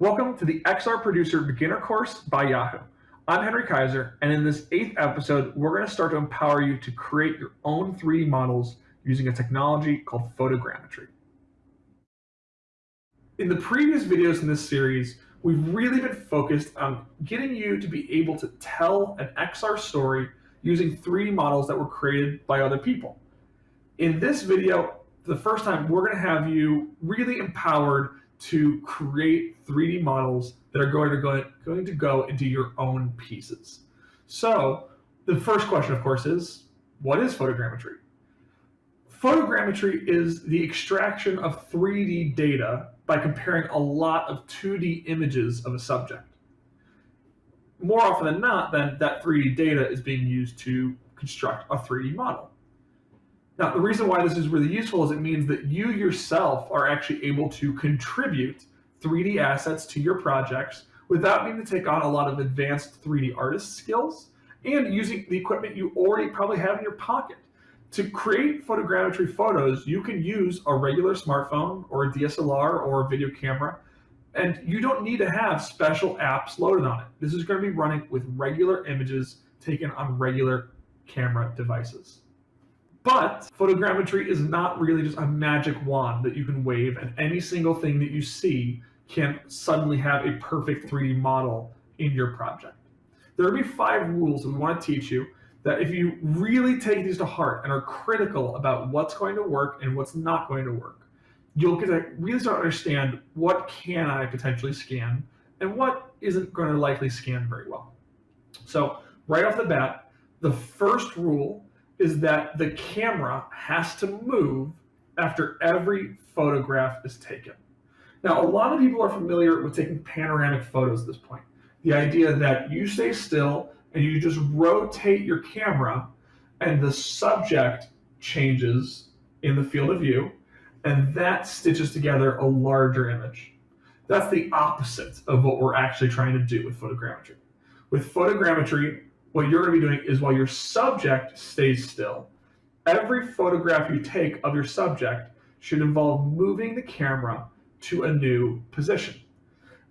Welcome to the XR Producer Beginner Course by Yahoo. I'm Henry Kaiser, and in this eighth episode, we're going to start to empower you to create your own 3D models using a technology called photogrammetry. In the previous videos in this series, we've really been focused on getting you to be able to tell an XR story using 3D models that were created by other people. In this video, the first time, we're going to have you really empowered to create 3D models that are going to go, going to go into your own pieces. So the first question, of course, is what is photogrammetry? Photogrammetry is the extraction of 3D data by comparing a lot of 2D images of a subject. More often than not, then that 3D data is being used to construct a 3D model. Now, the reason why this is really useful is it means that you yourself are actually able to contribute 3D assets to your projects without needing to take on a lot of advanced 3D artist skills and using the equipment you already probably have in your pocket. To create photogrammetry photos, you can use a regular smartphone or a DSLR or a video camera, and you don't need to have special apps loaded on it. This is going to be running with regular images taken on regular camera devices. But photogrammetry is not really just a magic wand that you can wave and any single thing that you see can suddenly have a perfect 3D model in your project. There will be five rules that we want to teach you that if you really take these to heart and are critical about what's going to work and what's not going to work, you'll get to really start to understand what can I potentially scan and what isn't going to likely scan very well. So right off the bat, the first rule is that the camera has to move after every photograph is taken. Now, a lot of people are familiar with taking panoramic photos at this point. The idea that you stay still and you just rotate your camera and the subject changes in the field of view and that stitches together a larger image. That's the opposite of what we're actually trying to do with photogrammetry. With photogrammetry, what you're going to be doing is while your subject stays still, every photograph you take of your subject should involve moving the camera to a new position.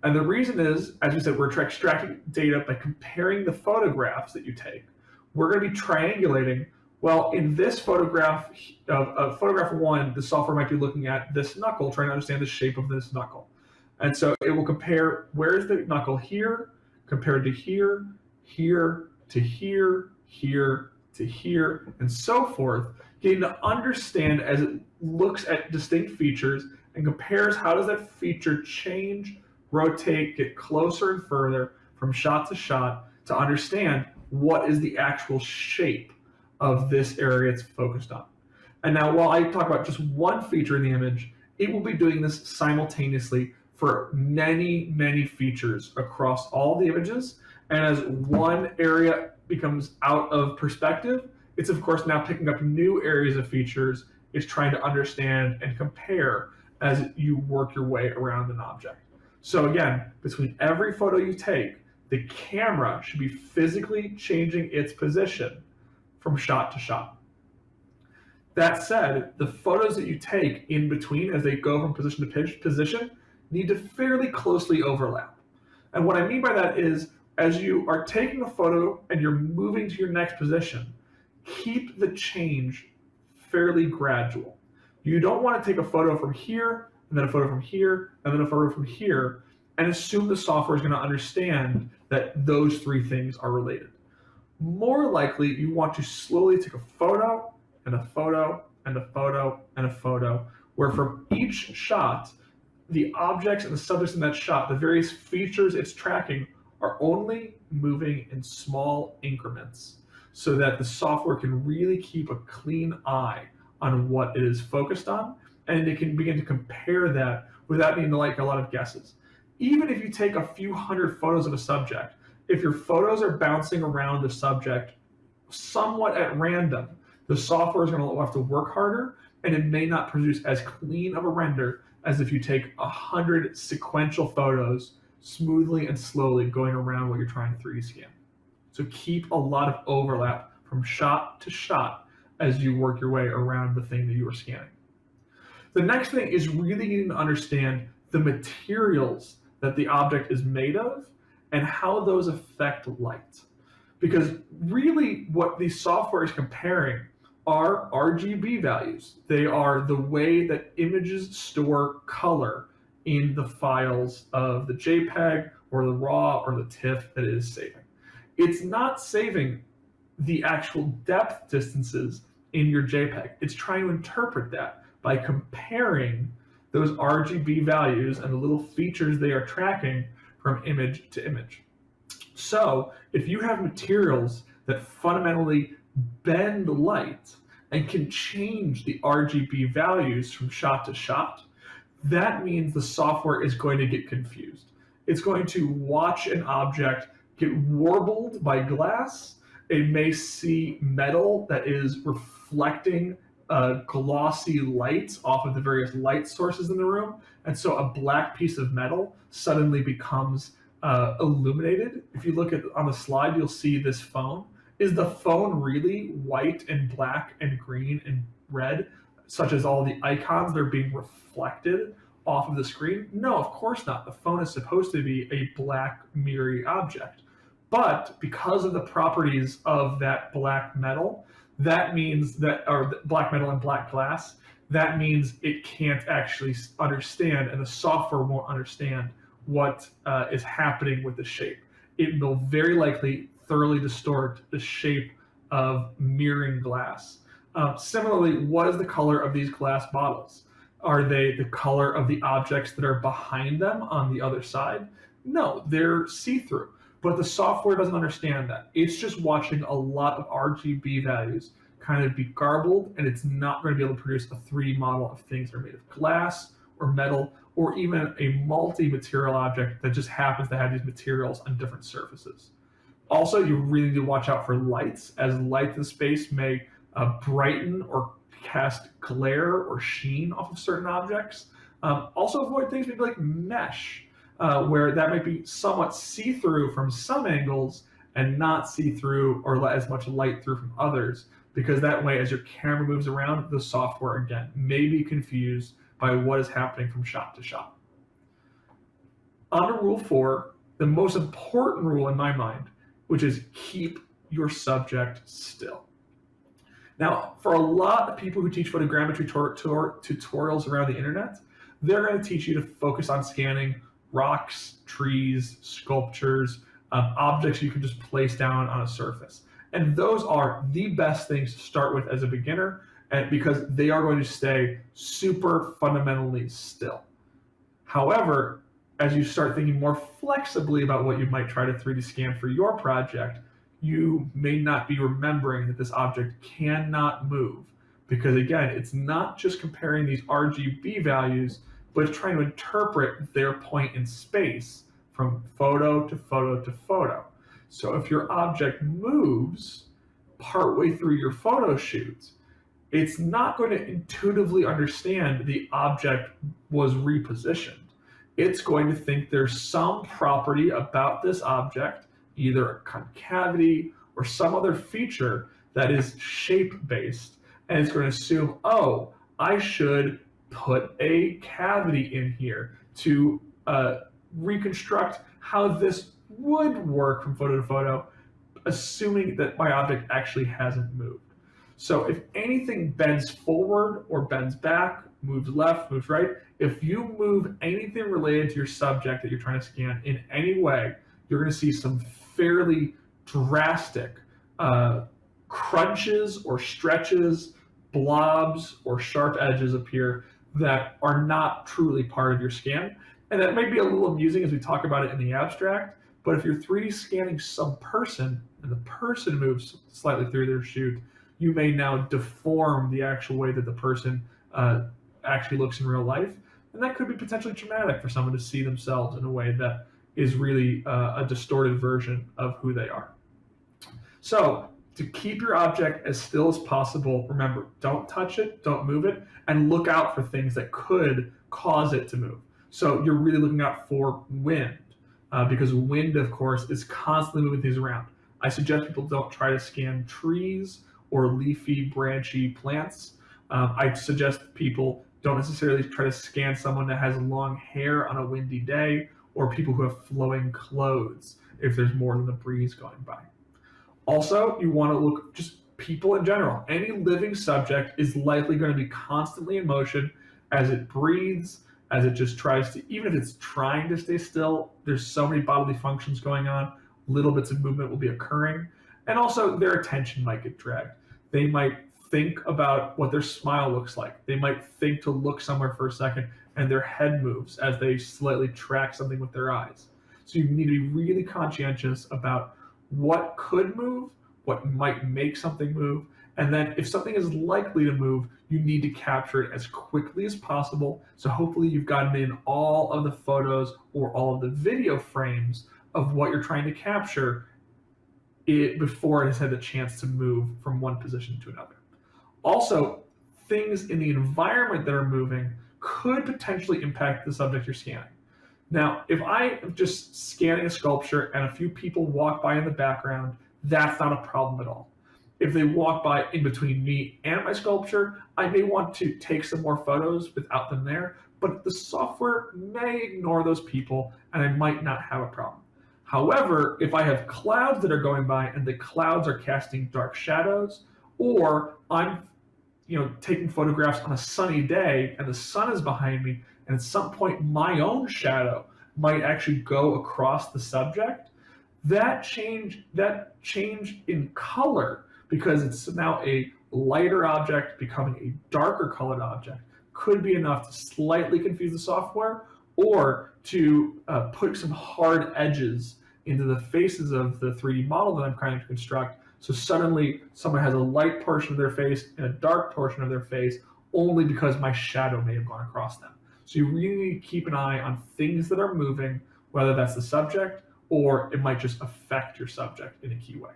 And the reason is, as we said, we're extracting data by comparing the photographs that you take. We're going to be triangulating, well, in this photograph, of uh, photograph one, the software might be looking at this knuckle, trying to understand the shape of this knuckle. And so it will compare where is the knuckle here compared to here, here, to here, here, to here, and so forth, getting to understand as it looks at distinct features and compares how does that feature change, rotate, get closer and further from shot to shot to understand what is the actual shape of this area it's focused on. And now while I talk about just one feature in the image, it will be doing this simultaneously for many, many features across all the images and as one area becomes out of perspective, it's of course now picking up new areas of features. It's trying to understand and compare as you work your way around an object. So again, between every photo you take, the camera should be physically changing its position from shot to shot. That said, the photos that you take in between as they go from position to position need to fairly closely overlap. And what I mean by that is as you are taking a photo and you're moving to your next position, keep the change fairly gradual. You don't want to take a photo from here, and then a photo from here, and then a photo from here, and assume the software is going to understand that those three things are related. More likely, you want to slowly take a photo, and a photo, and a photo, and a photo, where from each shot, the objects and the subjects in that shot, the various features it's tracking are only moving in small increments so that the software can really keep a clean eye on what it is focused on and it can begin to compare that without needing to like a lot of guesses. Even if you take a few hundred photos of a subject, if your photos are bouncing around the subject somewhat at random, the software is going to have to work harder and it may not produce as clean of a render as if you take a hundred sequential photos smoothly and slowly going around what you're trying to 3D scan. So keep a lot of overlap from shot to shot as you work your way around the thing that you are scanning. The next thing is really needing to understand the materials that the object is made of and how those affect light. Because really, what the software is comparing are RGB values. They are the way that images store color in the files of the JPEG or the RAW or the TIFF that it is saving. It's not saving the actual depth distances in your JPEG. It's trying to interpret that by comparing those RGB values and the little features they are tracking from image to image. So if you have materials that fundamentally bend light and can change the RGB values from shot to shot, that means the software is going to get confused. It's going to watch an object get warbled by glass. It may see metal that is reflecting uh, glossy light off of the various light sources in the room. And so a black piece of metal suddenly becomes uh, illuminated. If you look at on the slide, you'll see this phone. Is the phone really white and black and green and red, such as all the icons that are being reflected off of the screen? No, of course not. The phone is supposed to be a black mirrory object. But because of the properties of that black metal, that means that, or black metal and black glass, that means it can't actually understand and the software won't understand what uh, is happening with the shape. It will very likely thoroughly distort the shape of mirroring glass. Um, similarly, what is the color of these glass bottles? Are they the color of the objects that are behind them on the other side? No, they're see-through. But the software doesn't understand that. It's just watching a lot of RGB values kind of be garbled, and it's not going to be able to produce a 3D model of things that are made of glass or metal or even a multi-material object that just happens to have these materials on different surfaces. Also, you really need to watch out for lights, as light in space may uh, brighten or cast glare or sheen off of certain objects. Um, also avoid things maybe like mesh, uh, where that might be somewhat see-through from some angles and not see-through or let as much light through from others, because that way as your camera moves around, the software again may be confused by what is happening from shot to shot. On to rule four, the most important rule in my mind, which is keep your subject still. Now, for a lot of people who teach photogrammetry tutorials around the internet, they're going to teach you to focus on scanning rocks, trees, sculptures, um, objects you can just place down on a surface. And those are the best things to start with as a beginner and because they are going to stay super fundamentally still. However, as you start thinking more flexibly about what you might try to 3D scan for your project, you may not be remembering that this object cannot move. Because again, it's not just comparing these RGB values, but it's trying to interpret their point in space from photo to photo to photo. So if your object moves partway through your photo shoot, it's not going to intuitively understand the object was repositioned. It's going to think there's some property about this object, either a concavity or some other feature that is shape-based, and it's going to assume, oh, I should put a cavity in here to uh, reconstruct how this would work from photo to photo, assuming that my object actually hasn't moved. So if anything bends forward or bends back, moves left, moves right, if you move anything related to your subject that you're trying to scan in any way, you're going to see some fairly drastic uh, crunches or stretches, blobs or sharp edges appear that are not truly part of your scan. And that may be a little amusing as we talk about it in the abstract, but if you're 3D scanning some person and the person moves slightly through their shoot, you may now deform the actual way that the person uh, actually looks in real life. And that could be potentially traumatic for someone to see themselves in a way that is really uh, a distorted version of who they are. So to keep your object as still as possible, remember, don't touch it, don't move it, and look out for things that could cause it to move. So you're really looking out for wind, uh, because wind, of course, is constantly moving things around. I suggest people don't try to scan trees or leafy, branchy plants. Um, I suggest people don't necessarily try to scan someone that has long hair on a windy day or people who have flowing clothes if there's more than the breeze going by. Also, you want to look just people in general. Any living subject is likely going to be constantly in motion as it breathes, as it just tries to, even if it's trying to stay still, there's so many bodily functions going on, little bits of movement will be occurring. And also their attention might get dragged. They might think about what their smile looks like. They might think to look somewhere for a second and their head moves as they slightly track something with their eyes. So you need to be really conscientious about what could move, what might make something move, and then if something is likely to move, you need to capture it as quickly as possible. So hopefully you've gotten in all of the photos or all of the video frames of what you're trying to capture it before it has had the chance to move from one position to another. Also, things in the environment that are moving could potentially impact the subject you're scanning. Now, if I am just scanning a sculpture and a few people walk by in the background, that's not a problem at all. If they walk by in between me and my sculpture, I may want to take some more photos without them there, but the software may ignore those people and I might not have a problem. However, if I have clouds that are going by and the clouds are casting dark shadows, or I'm you know, taking photographs on a sunny day and the sun is behind me, and at some point my own shadow might actually go across the subject, that change that change in color because it's now a lighter object becoming a darker colored object could be enough to slightly confuse the software or to uh, put some hard edges into the faces of the 3D model that I'm trying to construct so suddenly someone has a light portion of their face and a dark portion of their face only because my shadow may have gone across them. So you really need to keep an eye on things that are moving, whether that's the subject or it might just affect your subject in a key way.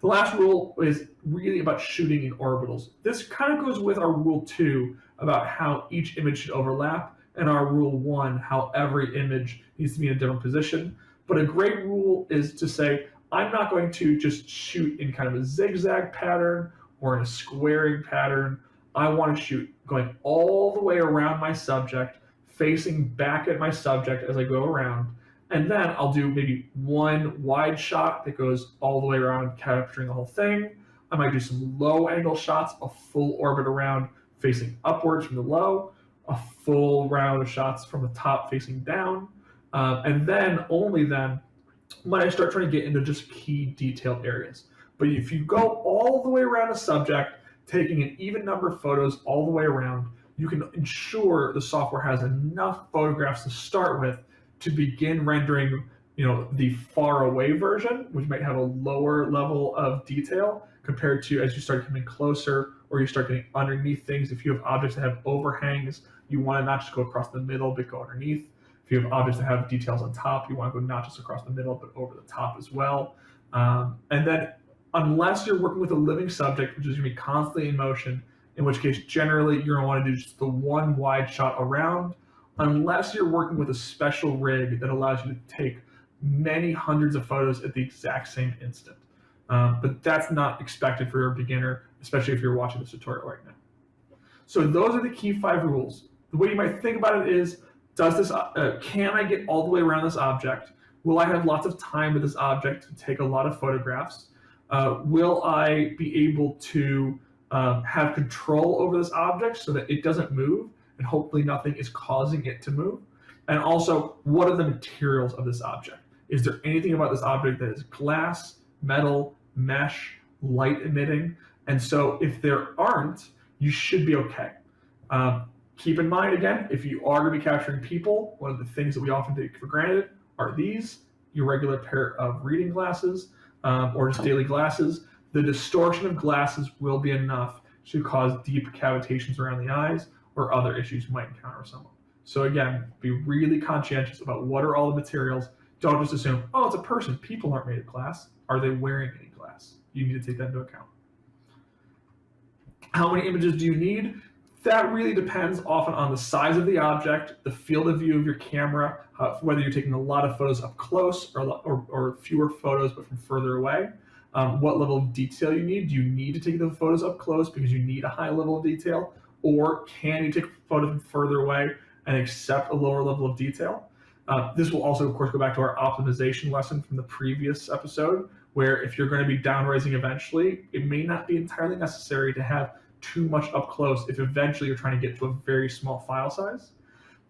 The last rule is really about shooting in orbitals. This kind of goes with our rule two about how each image should overlap and our rule one, how every image needs to be in a different position. But a great rule is to say, I'm not going to just shoot in kind of a zigzag pattern or in a squaring pattern. I want to shoot going all the way around my subject, facing back at my subject as I go around. And then I'll do maybe one wide shot that goes all the way around, capturing the whole thing. I might do some low angle shots, a full orbit around facing upwards from the low, a full round of shots from the top facing down. Uh, and then, only then, when I start trying to get into just key detailed areas. But if you go all the way around a subject, taking an even number of photos all the way around, you can ensure the software has enough photographs to start with to begin rendering you know the far away version which might have a lower level of detail compared to as you start coming closer or you start getting underneath things if you have objects that have overhangs you want to not just go across the middle but go underneath if you have objects that have details on top, you want to go not just across the middle, but over the top as well. Um, and then unless you're working with a living subject, which is going to be constantly in motion, in which case generally you're going to want to do just the one wide shot around, unless you're working with a special rig that allows you to take many hundreds of photos at the exact same instant. Um, but that's not expected for a beginner, especially if you're watching this tutorial right now. So those are the key five rules. The way you might think about it is does this, uh, can I get all the way around this object? Will I have lots of time with this object to take a lot of photographs? Uh, will I be able to uh, have control over this object so that it doesn't move and hopefully nothing is causing it to move? And also, what are the materials of this object? Is there anything about this object that is glass, metal, mesh, light emitting? And so if there aren't, you should be okay. Um, Keep in mind, again, if you are going to be capturing people, one of the things that we often take for granted are these, your regular pair of reading glasses um, or just daily glasses. The distortion of glasses will be enough to cause deep cavitations around the eyes or other issues you might encounter with someone. So again, be really conscientious about what are all the materials. Don't just assume, oh, it's a person. People aren't made of glass. Are they wearing any glass? You need to take that into account. How many images do you need? That really depends often on the size of the object, the field of view of your camera, uh, whether you're taking a lot of photos up close or, or, or fewer photos but from further away. Um, what level of detail you need. Do you need to take the photos up close because you need a high level of detail? Or can you take photos from further away and accept a lower level of detail? Uh, this will also, of course, go back to our optimization lesson from the previous episode, where if you're going to be downrezzing eventually, it may not be entirely necessary to have too much up close if eventually you're trying to get to a very small file size.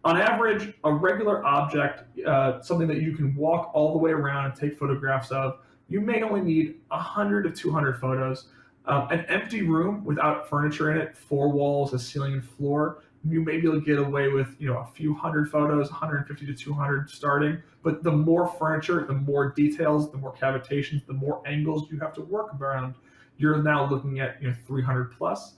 On average, a regular object, uh, something that you can walk all the way around and take photographs of, you may only need 100 to 200 photos. Um, an empty room without furniture in it, four walls, a ceiling and floor, you may be able to get away with you know a few hundred photos 150 to 200 starting but the more furniture the more details the more cavitations the more angles you have to work around you're now looking at you know 300 plus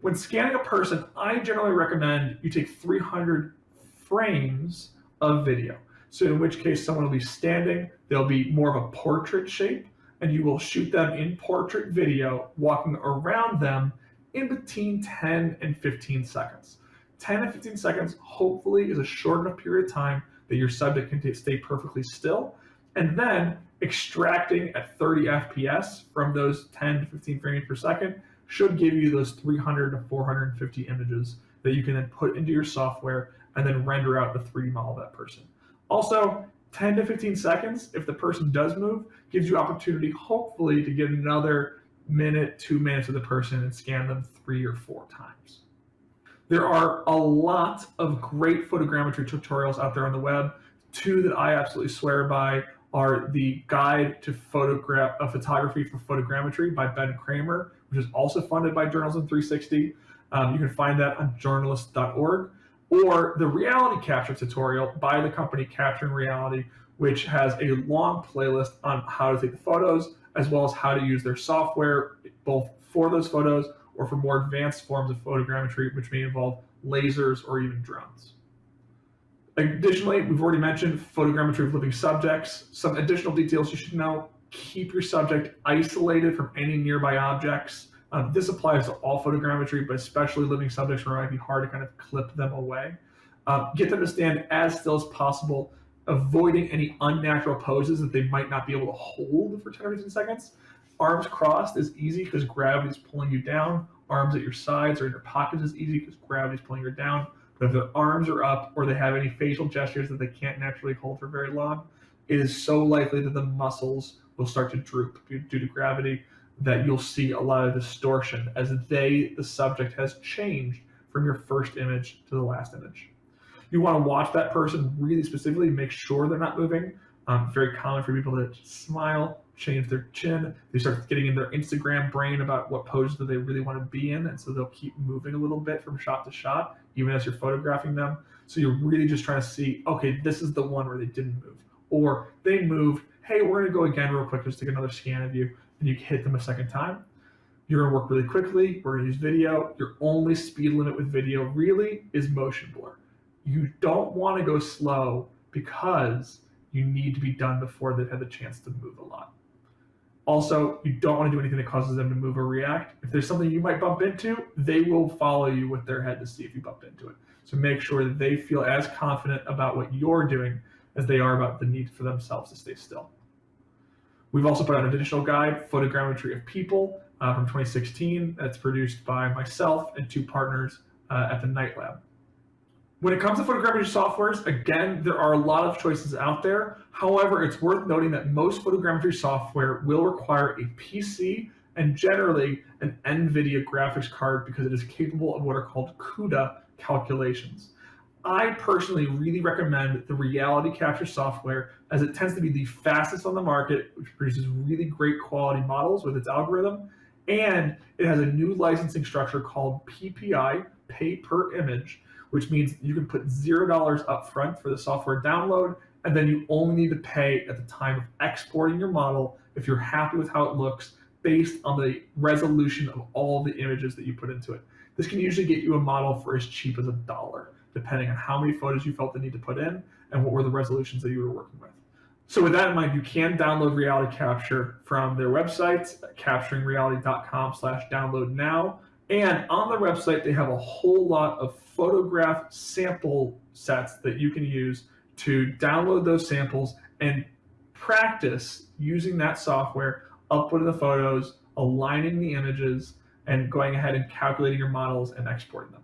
when scanning a person i generally recommend you take 300 frames of video so in which case someone will be standing they'll be more of a portrait shape and you will shoot them in portrait video walking around them in between 10 and 15 seconds. 10 and 15 seconds hopefully is a short enough period of time that your subject can stay perfectly still. And then extracting at 30 FPS from those 10 to 15 frames per second should give you those 300 to 450 images that you can then put into your software and then render out the 3D model of that person. Also, 10 to 15 seconds, if the person does move, gives you opportunity hopefully to get another minute, two minutes of the person and scan them three or four times. There are a lot of great photogrammetry tutorials out there on the web. Two that I absolutely swear by are the Guide to Photograph uh, Photography for Photogrammetry by Ben Kreimer, which is also funded by Journalism 360. Um, you can find that on journalist.org, or the Reality Capture tutorial by the company Capturing Reality, which has a long playlist on how to take the photos, as well as how to use their software, both for those photos or for more advanced forms of photogrammetry, which may involve lasers or even drones. Additionally, we've already mentioned photogrammetry of living subjects. Some additional details you should know, keep your subject isolated from any nearby objects. Um, this applies to all photogrammetry, but especially living subjects where it might be hard to kind of clip them away. Um, get them to stand as still as possible avoiding any unnatural poses that they might not be able to hold for 10 or 15 seconds. Arms crossed is easy because gravity is pulling you down. Arms at your sides or in your pockets is easy because gravity is pulling you down. If their arms are up or they have any facial gestures that they can't naturally hold for very long, it is so likely that the muscles will start to droop due to gravity that you'll see a lot of distortion as they, the subject, has changed from your first image to the last image. You want to watch that person really specifically, make sure they're not moving. Um, very common for people to smile, change their chin. They start getting in their Instagram brain about what pose that they really want to be in, and so they'll keep moving a little bit from shot to shot, even as you're photographing them. So you're really just trying to see, okay, this is the one where they didn't move, or they moved. Hey, we're gonna go again real quick, just take another scan of you, and you hit them a second time. You're gonna work really quickly. We're gonna use video. Your only speed limit with video really is motion blur you don't want to go slow because you need to be done before they've had the chance to move a lot. Also, you don't want to do anything that causes them to move or react. If there's something you might bump into, they will follow you with their head to see if you bumped into it. So make sure that they feel as confident about what you're doing as they are about the need for themselves to stay still. We've also put out an additional guide, Photogrammetry of People, uh, from 2016. That's produced by myself and two partners uh, at the Knight Lab. When it comes to photogrammetry softwares, again, there are a lot of choices out there. However, it's worth noting that most photogrammetry software will require a PC and generally an NVIDIA graphics card because it is capable of what are called CUDA calculations. I personally really recommend the reality capture software as it tends to be the fastest on the market, which produces really great quality models with its algorithm. And it has a new licensing structure called PPI, pay per image, which means you can put $0 up front for the software download, and then you only need to pay at the time of exporting your model if you're happy with how it looks based on the resolution of all the images that you put into it. This can usually get you a model for as cheap as a dollar, depending on how many photos you felt the need to put in and what were the resolutions that you were working with. So with that in mind, you can download Reality Capture from their website, capturingreality.com slash download now. And on the website, they have a whole lot of photograph sample sets that you can use to download those samples and practice using that software, uploading the photos, aligning the images, and going ahead and calculating your models and exporting them.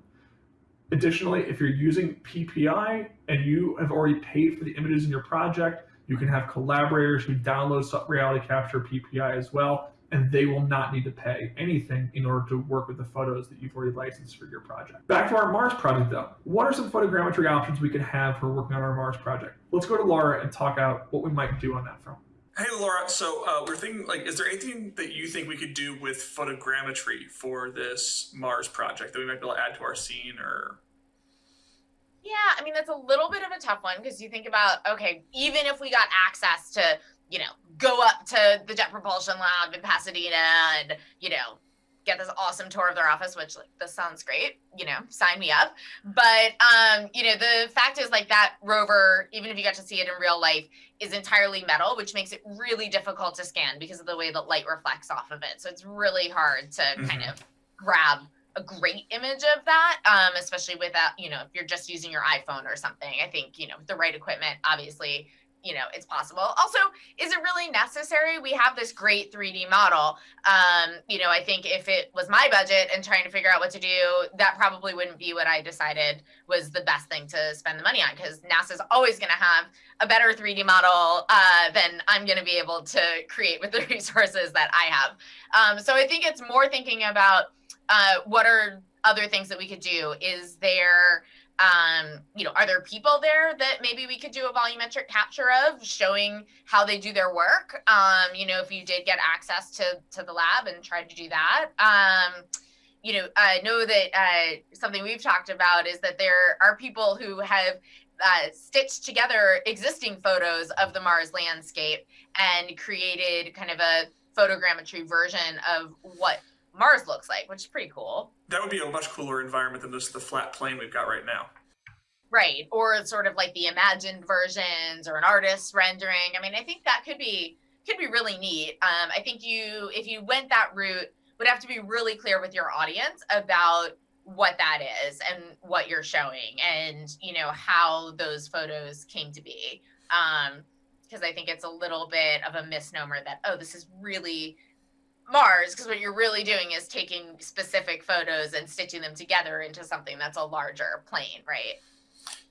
Additionally, if you're using PPI and you have already paid for the images in your project, you can have collaborators who download Reality Capture PPI as well, and they will not need to pay anything in order to work with the photos that you've already licensed for your project. Back to our Mars project though. What are some photogrammetry options we could have for working on our Mars project? Let's go to Laura and talk out what we might do on that front. Hey Laura, so uh, we're thinking like, is there anything that you think we could do with photogrammetry for this Mars project that we might be able to add to our scene or? Yeah, I mean that's a little bit of a tough one because you think about okay, even if we got access to you know go up to the Jet Propulsion Lab in Pasadena and you know get this awesome tour of their office, which like this sounds great, you know, sign me up. But um, you know, the fact is like that rover, even if you got to see it in real life, is entirely metal, which makes it really difficult to scan because of the way that light reflects off of it. So it's really hard to mm-hmm. kind of grab a great image of that, um, especially with that, you know, if you're just using your iPhone or something. I think, you know, the right equipment, obviously, you know, it's possible. Also, is it really necessary? We have this great 3D model. Um, you know, I think if it was my budget and trying to figure out what to do, that probably wouldn't be what I decided was the best thing to spend the money on because NASA's always going to have a better 3D model uh, than I'm going to be able to create with the resources that I have. Um, so I think it's more thinking about uh, what are other things that we could do? Is there um, you know, are there people there that maybe we could do a volumetric capture of showing how they do their work? Um, you know, if you did get access to, to the lab and tried to do that. Um, you know, I know that uh, something we've talked about is that there are people who have uh, stitched together existing photos of the Mars landscape and created kind of a photogrammetry version of what Mars looks like, which is pretty cool. That would be a much cooler environment than just the flat plane we've got right now. Right. Or sort of like the imagined versions or an artist's rendering. I mean, I think that could be could be really neat. Um, I think you if you went that route would have to be really clear with your audience about what that is and what you're showing and you know how those photos came to be um because i think it's a little bit of a misnomer that oh this is really Mars, because what you're really doing is taking specific photos and stitching them together into something that's a larger plane, right?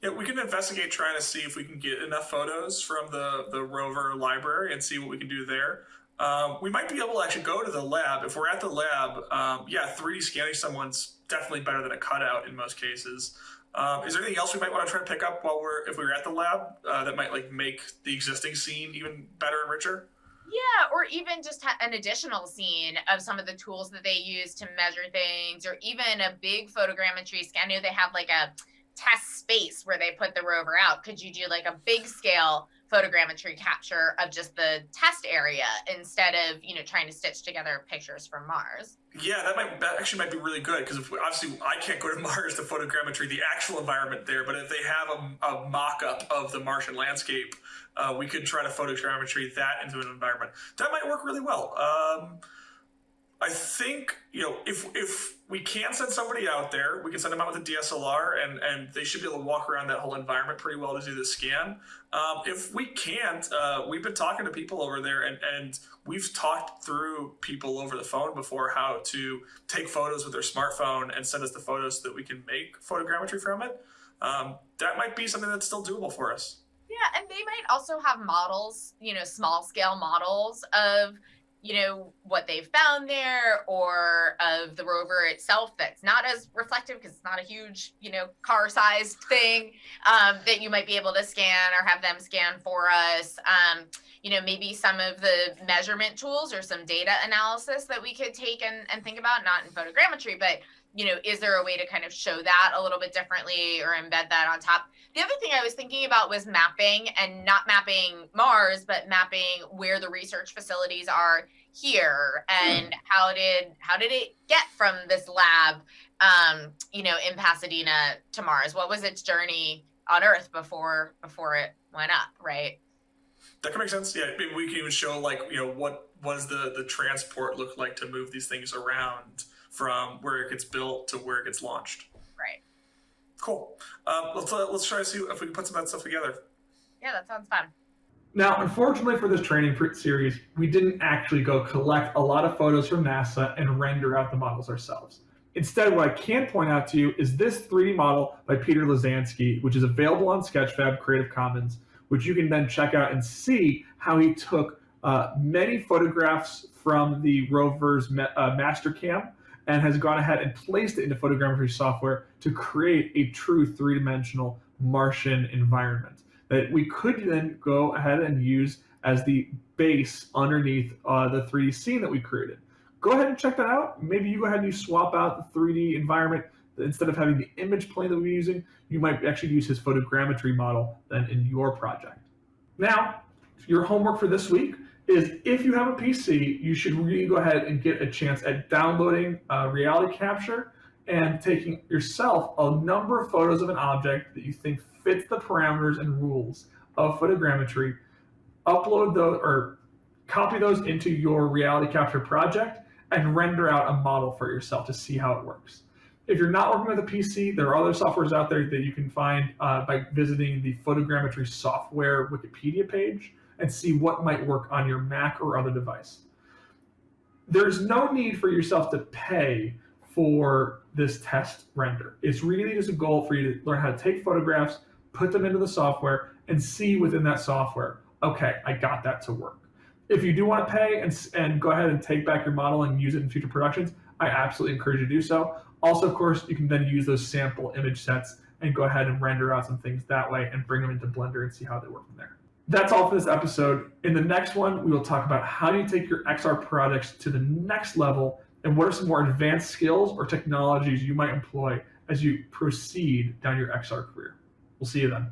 Yeah, we can investigate trying to see if we can get enough photos from the, the rover library and see what we can do there. Um, we might be able to actually go to the lab. If we're at the lab, um, yeah, 3D scanning someone's definitely better than a cutout in most cases. Um, is there anything else we might want to try to pick up while we're if we were at the lab uh, that might like make the existing scene even better and richer? Yeah, or even just an additional scene of some of the tools that they use to measure things, or even a big photogrammetry scan. I know they have like a test space where they put the rover out. Could you do like a big scale photogrammetry capture of just the test area instead of you know trying to stitch together pictures from Mars? Yeah, that might that actually might be really good because obviously I can't go to Mars to photogrammetry the actual environment there, but if they have a, a mock-up of the Martian landscape uh, we could try to photogrammetry that into an environment. That might work really well. Um, I think you know if if we can send somebody out there, we can send them out with a DSLR, and and they should be able to walk around that whole environment pretty well to do the scan. Um, if we can't, uh, we've been talking to people over there, and and we've talked through people over the phone before how to take photos with their smartphone and send us the photos so that we can make photogrammetry from it. Um, that might be something that's still doable for us. Yeah, and they might also have models, you know, small scale models of, you know, what they've found there or of the rover itself that's not as reflective because it's not a huge, you know, car sized thing um, that you might be able to scan or have them scan for us. Um, you know, maybe some of the measurement tools or some data analysis that we could take and, and think about, not in photogrammetry, but you know, is there a way to kind of show that a little bit differently or embed that on top? The other thing I was thinking about was mapping and not mapping Mars, but mapping where the research facilities are here and mm. how did how did it get from this lab um, you know, in Pasadena to Mars? What was its journey on Earth before before it went up, right? That can make sense. Yeah, maybe we can even show like, you know, what does the the transport look like to move these things around from where it gets built to where it gets launched. Right. Cool. Um, let's uh, let's try to see if we can put some of that stuff together. Yeah, that sounds fun. Now, unfortunately for this training series, we didn't actually go collect a lot of photos from NASA and render out the models ourselves. Instead, what I can point out to you is this 3D model by Peter Lazansky, which is available on Sketchfab Creative Commons, which you can then check out and see how he took uh, many photographs from the rover's ma- uh, Mastcam and has gone ahead and placed it into photogrammetry software to create a true three-dimensional Martian environment that we could then go ahead and use as the base underneath uh, the 3D scene that we created. Go ahead and check that out. Maybe you go ahead and you swap out the 3D environment instead of having the image plane that we're using, you might actually use his photogrammetry model then in your project. Now, your homework for this week is if you have a PC, you should really go ahead and get a chance at downloading uh, Reality Capture and taking yourself a number of photos of an object that you think fits the parameters and rules of photogrammetry, upload those or copy those into your Reality Capture project and render out a model for yourself to see how it works. If you're not working with a PC, there are other softwares out there that you can find uh, by visiting the photogrammetry software Wikipedia page and see what might work on your Mac or other device. There's no need for yourself to pay for this test render. It's really just a goal for you to learn how to take photographs, put them into the software, and see within that software, okay, I got that to work. If you do want to pay and, and go ahead and take back your model and use it in future productions, I absolutely encourage you to do so. Also, of course, you can then use those sample image sets and go ahead and render out some things that way and bring them into Blender and see how they work from there. That's all for this episode. In the next one, we will talk about how you take your XR projects to the next level and what are some more advanced skills or technologies you might employ as you proceed down your XR career. We'll see you then.